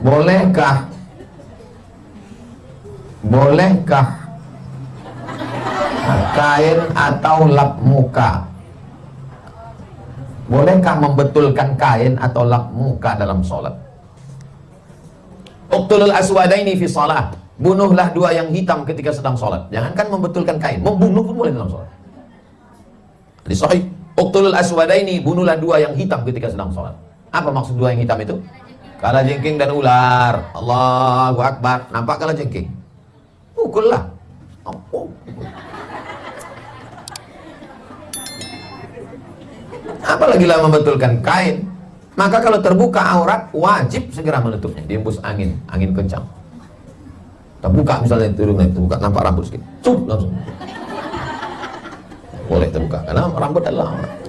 bolehkah? Bolehkah? Kain atau lap muka? Bolehkah membetulkan kain atau lap muka dalam sholat? Uqtulul aswadaini fi salah bunuhlah dua yang hitam ketika sedang sholat. Jangankan membetulkan kain membunuh pun boleh dalam sholat. Di sahih. Uqtulul aswadaini bunuhlah dua yang hitam ketika sedang sholat. Apa maksud dua yang hitam itu kala jengking dan ular. Allahu Akbar. Nampak kala jengking? Pukullah oh, apalagi lah membetulkan? Kain. Maka kalau terbuka aurat wajib segera menutupnya diembus angin. Angin kencang. Terbuka misalnya turun terbuka. Nampak rambut sedikit cup langsung. Boleh terbuka. Karena rambut adalah aurat